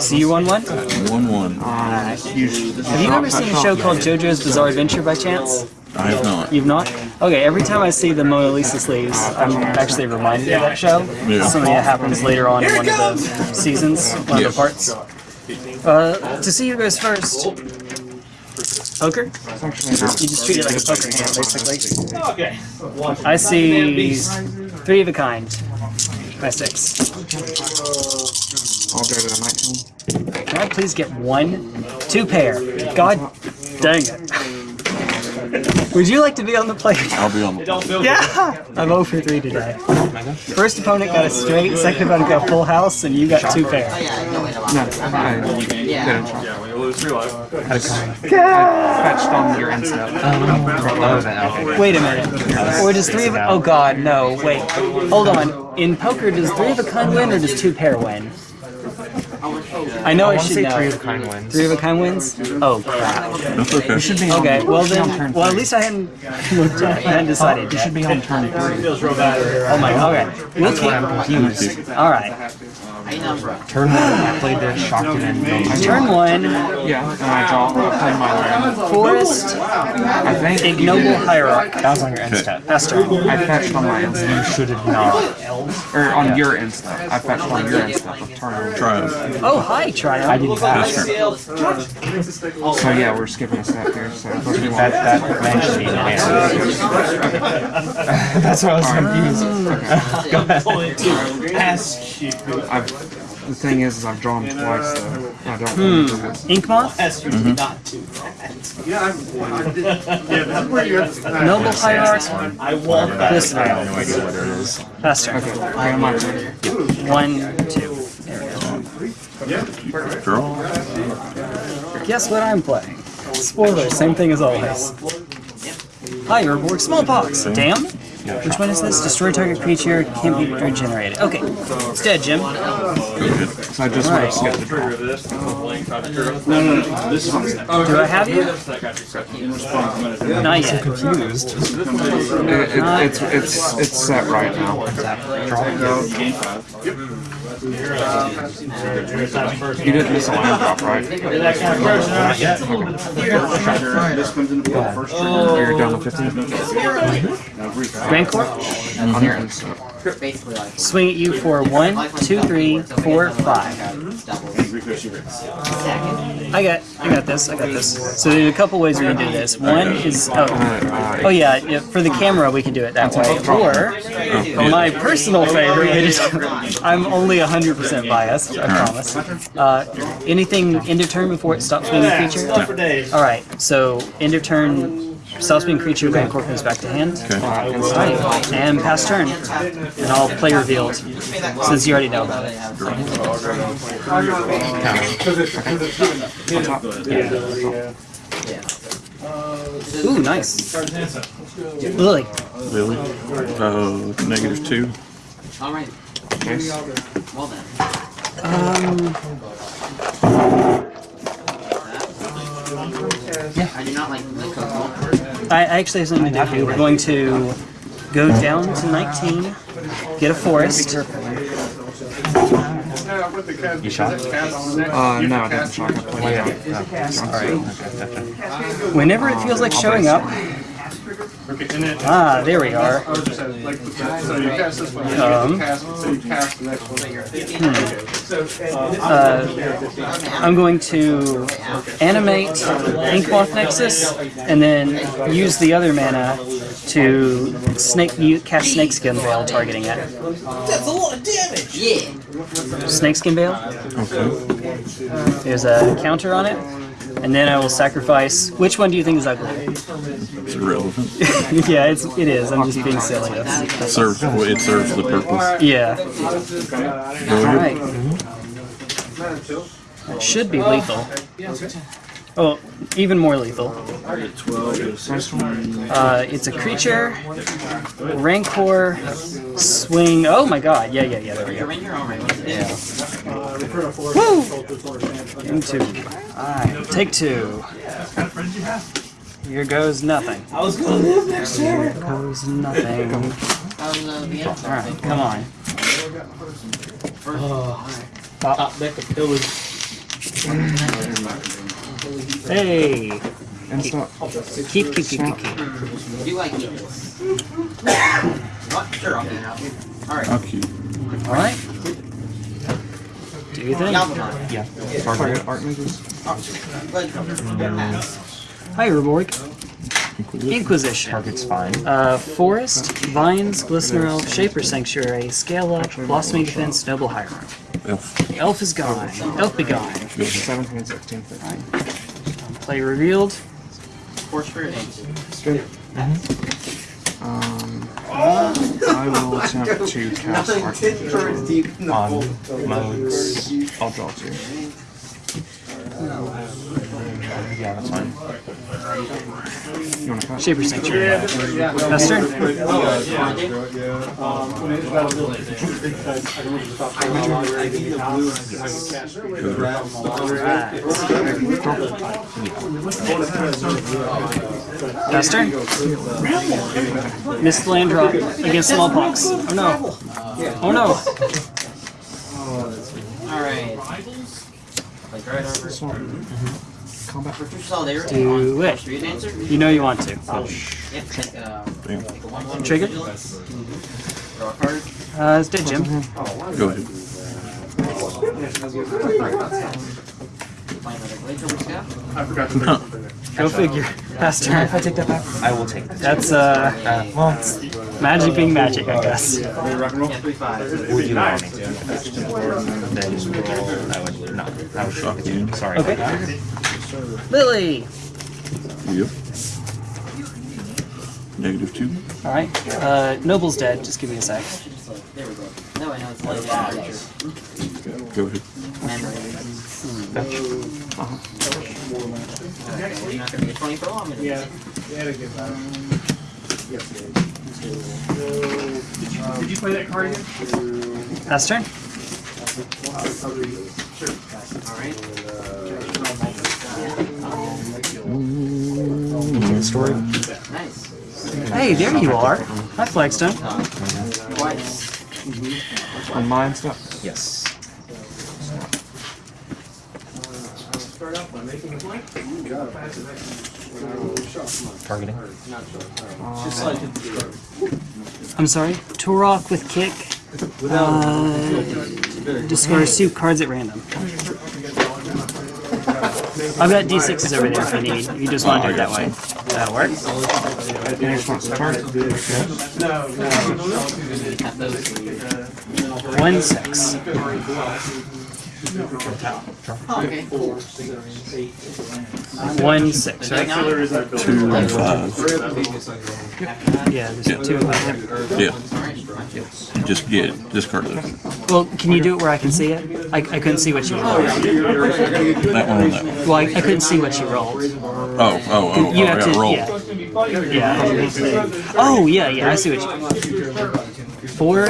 See you one one. One one. Have you ever seen a show called JoJo's Bizarre Adventure by chance? I have not. You've not? Okay, every time I see the Mona Lisa sleeves, I'm actually reminded of that show. Yeah. Something that happens later on in one of the seasons, one Yeah. of the parts. Uh, to see who goes first. Poker? You just treat it like a poker hand, basically. Okay. I see three of a kind. My six. I'll go to the 19. Can I please get one? Two pair. God dang it. Would you like to be on the play? I'll be on the. Don't Yeah! I'm 0 for 3 today. First opponent got a straight, second opponent got a full house, and you got two pair. No, I didn't try. Yeah, when you lose three life. Fetched on your um, end step. Wait a minute. Or does three of Oh god, no, wait. Hold on. In poker, does three of a kind win or does two pair win? I know I, want to should say know. three of the kind wins. Three of a kind wins? Oh crap. That's okay. should be on, Okay, well should be on then, turn well at least I hadn't I hadn't decided You should be on turn three. Feels real bad. Oh my, okay. We'll That's why I'm confused. alright. Turn one, I played the shocked it in. I Turn one, Yeah, and I draw, I play my land. Forest, I think Ignoble Hierarch. that was on your end step. That's turn. I fetched on my end step. You should have not. Or on your end step. I fetched on your end step of turn. Try it. Oh, hi, Triumph. I did that. That's turn. So yeah, we're skipping a step here. So let's. That that man should be in That's why I was confused. Ask you. I've, the thing is, is I've drawn twice, so I don't remember this. Inkmoth, Ask mm-hmm. you not to. Noble Hierarch, I want that. this I have no idea what it is. Pass turn. Okay, I got my turn. One, two. Draw. Guess what I'm playing? Spoiler, same thing as always. Hi, Urborg Smallpox. Damn. Which one is this? Destroy target creature, can't be regenerated. Okay, it's dead, Jim. So I just Alright. want to skip the draw. Trigger this. No, no, no. This is. Do I have you? That got you set. In response, I'm Not yet. Confused. It, it, it's it's it's set right now. gain five. You didn't miss a line drop, right? That kind of person, not yet. This comes into play first turn. You're down to 15 Rancor, on your end step. Basically like swing at you for one, two, three, four, five. I got, I got this, I got this. So there's a couple ways we can do this. One is, oh, oh yeah, yeah, for the camera we can do it that way. Or, my personal favorite is, I'm only 100% biased, I promise. Uh, anything end of turn before it stops being a creature? Stuff for days. Alright, so end of turn, stops being creature, Rancor comes back to hand. Alright, and pass turn. And I'll play revealed, since you already know about it. Ooh, nice. Lily. Lily. Uh, negative two. All right. Case. Well then. Um, I do not like the cook. I, I actually have something to do. We're going to go down to 19, get a forest. You shot? Uh, no, I didn't shock. I played it. Whenever it feels like showing up. Ah, there we are. So you cast this one, you Um, cast, so you cast the next one. uh, I'm going to animate Inkmoth Nexus and then use the other mana to snake you cast Snakeskin Veil targeting it. That's a lot of damage. Yeah. Snakeskin Veil. Okay. There's a counter on it. And then I will sacrifice. Which one do you think is ugly? It's irrelevant. yeah, it's it is. I'm just being silly. That's, that's Serves. It serves the purpose. yeah. Go All ahead. right. It should be lethal. Oh, even more lethal. Uh, it's a creature. Rancor. Swing. Oh my god. Yeah, yeah, yeah. There we go. You're in your own right. Yeah. Woo! Game two. Alright, take two. Here goes nothing. I was gonna live next year. Here goes nothing. How's uh, the end? Alright, come on. Top deck of pillage. Hey! Instant. Keep, keep, keep, keep, keep. Do you like it? What? Sure, I'll get it out. Alright. How cute. Alright. Do you think? Yeah. Target art mages. Blood Pass. Hi, Urborg. Inquisition. Target's fine. Uh, Forest, Vines, Glistener Elf, Shaper Sanctuary, Scale Up, Blossoming Defense, Noble Hierarch. Elf. Elf is gone. Elf be gone. 17, 16, 15. Play revealed. Force Spirit Egg. Um, I will attempt to cast art mages on modes. I'll draw two. Yeah, that's fine. You wanna cut? Shaper Sanctuary. Master? Master? Missed land drop against smallpox. Oh no. Oh no. Alright. Like right over. This one. Combat. Fortress Solidarity. Do it. Street Dancer. You know you want to. Yep, take, uh, Damn. take a 1 1. Trigger? Draw a card. Uh, it's dead, Jim. Go ahead. Play another Glacier Scout. I forgot to Huh. Go figure. Pass turn. If I take that back, I will take that. That's, uh, Uh, well, magic being magic, I guess. Yeah, 3 5. would you allow me to? Then I would not. I would shock you. Sorry. Okay. About that. Lily! Yep. Negative two. Alright. Uh, Noble's dead. Just give me a sec. There we go. No, I know it's like that. Go ahead. Memory. Okay, you're not gonna get 20 for long. Yeah. Did you play that card again? Pass turn. Story. Nice. Hey, there you are. Hi, Flagstone. Twice. On mine stuff? Yes. Targeting. I'm sorry. Tourach with kick. Uh, discard two cards at random. I've got d6s over there if you need. If you just want to do it that way. That'll work. Next one's target. Have those. One six. One six, right? Two and five. Yeah, there's two of them. Yeah. Just get it. Discard it. Well, can you do it where I can see it? I, I couldn't see what you rolled. That one that one. Well, I, I couldn't see what you rolled. Oh, oh, oh, oh, You I have to, rolled. yeah. Yeah. Oh, yeah, yeah, I see what you Four?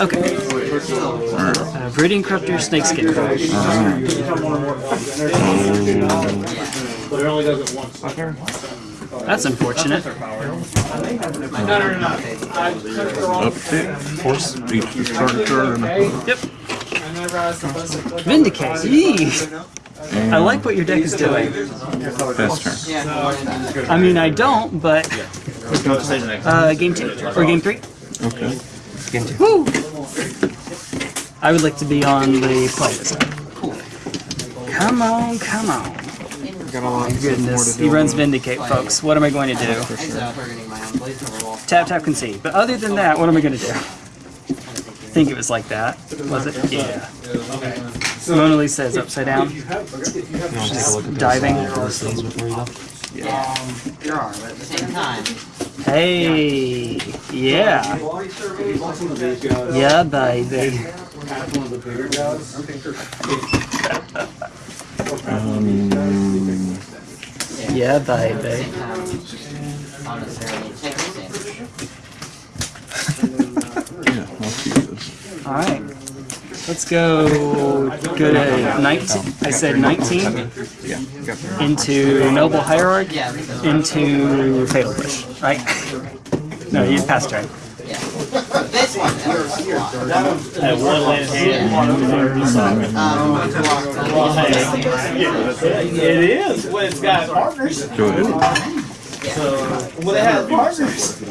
Okay. Uh, Brooding Corruptor, Snakeskin. But it only does it once. That's unfortunate. Update. Force. Each discard card. and- Yep. Vindicate. Yee. I like what your deck is doing. Pass turn. I mean, I don't, but. Uh, game two. Or game three. Okay. Woo! I would like to be on the play this. Come on, come on. Got a lot more Goodness, he runs Vindicate, folks. What am I going to do? It's targeting my own blaze over wall. Tap, tap, concede. But other than that, what am I going to do? I think it was like that. Was it? Yeah. Mona Lisa is upside down. Just diving. Yeah. Um, there are, but at the same time, Hey, yeah. Yeah, baby. Um, Yeah, baby. um, not necessarily take the sandwich. yeah, I'll keep this. Alright. Let's go go to 19. I said 19 Yeah, into Noble Hierarch Yeah, I think that's into Fatal Push, right? No, you passed turn. Yeah. This Had one land hand. It is when it's got partners. Go ahead. When it has partners.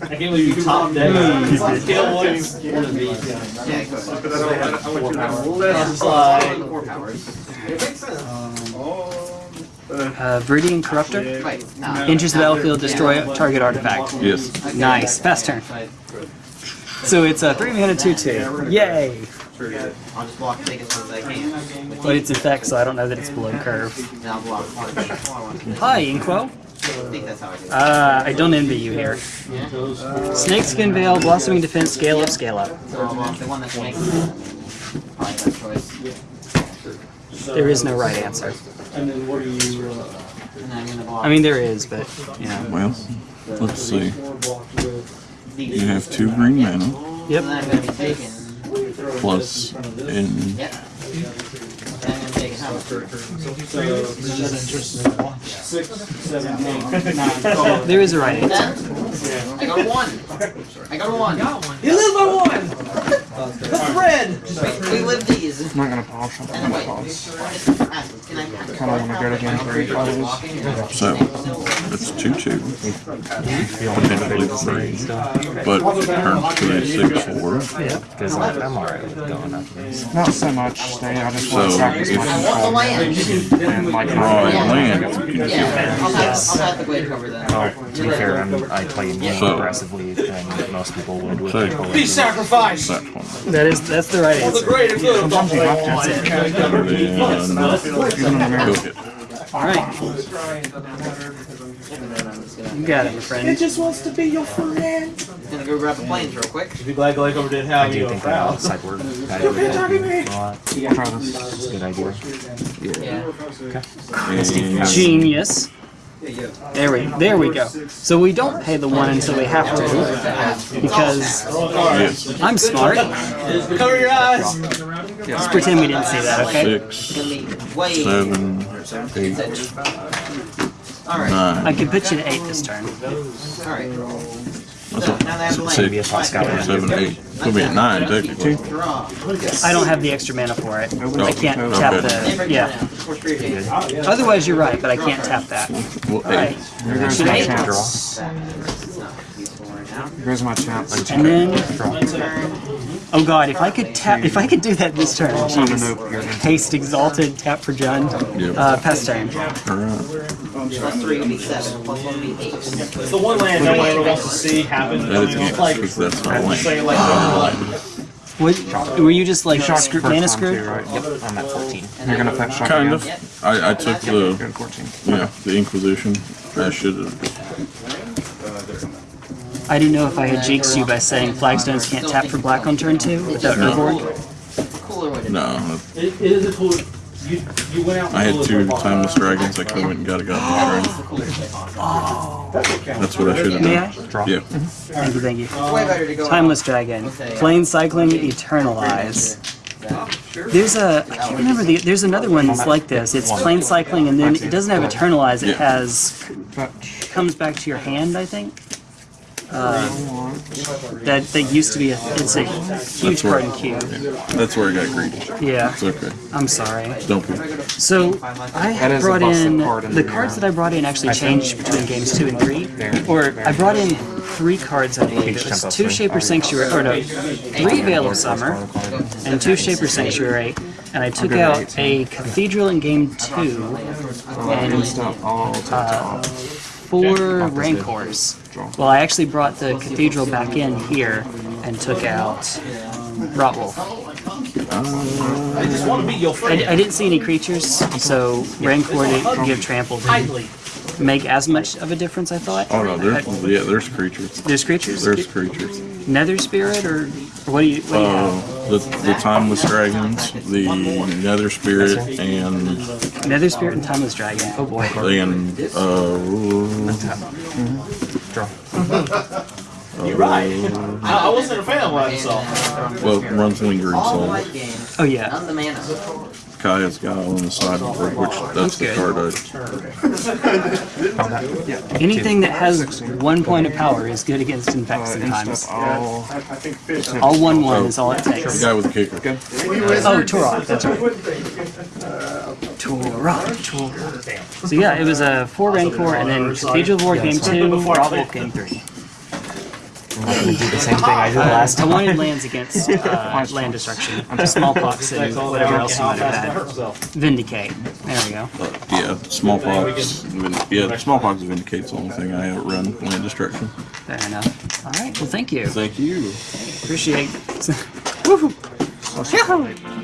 I can't believe you top that. Kill one. It's like, Uh, Viridian Corruptor. Enters the battlefield, destroy target artifact. Yes. Nice. Fast turn. So it's a 3 mana 2 2. Yay! I'll just block take as much as I can. But it's effect, so I don't know that it's below curve. Then I'll block one. I Hi, Inquo. think I do it. Uh, I don't envy you here. Snakeskin Veil, Blossoming Defense, scale up, scale up. So I'll block the one that makes probably the best choice. There is no right answer. and then what do you? I'm gonna block I mean, there is, but, you know. Well, let's see. You have two green mana Yep. And then I'm gonna be taking. plus in Yep. I'm gonna take how much? Six, seven, eight, nine. There is a right answer. I got a one. I got a one. You live by one! That's red! Wait, we live these. I'm not gonna polish them. I'm And gonna wait. polish. Can I? Kinda wanna go to game three, probably. so it's two two. Potentially three. But turn two and six four. Yeah, Because I'm, I'm alright with going up this. Not so much stay, I just want to So, practice if- my I want the land. control. And like Draw a land. You can Yeah, I'll have, I'll have the blade cover then. Well, oh, to be fair, I'm, I play in game So- aggressively than most people would with So- control. Be sacrificed! That one. That is, that's the right answer. greater good of the Sometimes you have to. whole. And then go hit. Alright. You got it, my friend. It just wants to be your friend. Gonna go grab the planes real quick. Be glad Glakeover didn't have I do you think proud. that sideboard guide would help you a lot. I'll try this. It's a good idea. Yeah. And Genius. There we, there we go. So we don't pay the one until we have to, because I'm smart. Cover your eyes. Let's pretend we didn't see that, okay? six, Gonna be way. seven, I nine. could put you to eight this turn. alright. That's So all. now they have the Six, land. Maybe a top seven, eight. It'll be at nine technically. Draw. I don't have the extra mana for it. Oh, I can't Okay. tap the, break yeah. down. Force three hits. Otherwise, you're right, but I can't tap that. Well, eight. Here goes my Eight. chance. Draw. It's not useful right now. Here goes my chance. And then, Turn. oh god, if I could tap, if I could do that this turn, jeez. Haste Exalted, tap for Jund. Yep. Uh, pass turn. Plus Three would be seven. Plus one would be eight. It's the one land no one ever wants to see happen. That is I mean, against like, because that's not I'm just saying, land. like, What, were you just like screw, First mana one screwed? right? Yep, I'm at 14. You're gonna fetch shot Kind again? of. I, I took the, yeah, the Inquisition. I should have. I didn't know if I had jinxed you by saying flagstones can't tap for black on turn two without No. Urborg. Cooler way to No, it, it is a cool. You, you went out. I had two timeless dragons. I could have went and got a goblin It's the coolest way possible. dragon. That's what I should have May done. I? Draw. Yeah. Mm-hmm. Thank you, thank you. It's way better to go. Timeless Dragon. Plainscycling Eternalize. There's a, I can't remember the, there's another one that's like this. It's Plainscycling and then it doesn't have Eternalize, it has, comes back to your hand, I think. Uh, that, that used to be a, it's a huge That's where- card in cube. That's where I got greedy. Yeah, It's okay. I'm sorry. Don't be. So I That had is a brought in card the the, cards uh, that I brought in actually changed between games two and three, or I brought in three cards. I believe it was two Shaper Sanctuary, or no, three Veil of Summer and two Shaper Sanctuary, and I took out a Cathedral in game two and Stuff all to four Rancors. Well, I actually brought the Cathedral back in here and took out Rotwolf. I just want to be your friend. I, I didn't see any creatures, so Rancor didn't give trample. Didn't make as much of a difference, I thought. Oh no, there's yeah, there's creatures. There's creatures? There's creatures. Nether Spirit, or, or what do you, what do you? Uh, the the timeless dragons, the nether spirit, and Nether Spirit and Timeless Dragon. Oh boy. and uh, Draw. You're right. I, I wasn't a fan of what I saw. well, runs lingering All soul. light games. Oh yeah. None the mana. Kaya's Guile on the sideboard, which that's the good. card I Found that. Yeah. Anything that has one point of power is good against infect sometimes. instead, I'll All one one oh, is all it takes. the guy with the kicker. Oh, Tourach, that's right. Tourach, Tourach. So yeah, it was a four Rancor, and then Cathedral of War game two, Rotwolf game three. I'm not gonna do the same thing I did last I time. wanted lands against uh, land destruction, smallpox, and whatever else you might have had. Vindicate. There we go. Uh, yeah, smallpox. Vin- Yeah, smallpox vindicates the only thing I outrun land destruction. Fair enough. All right. Well, thank you. Thank you. Appreciate. Plus,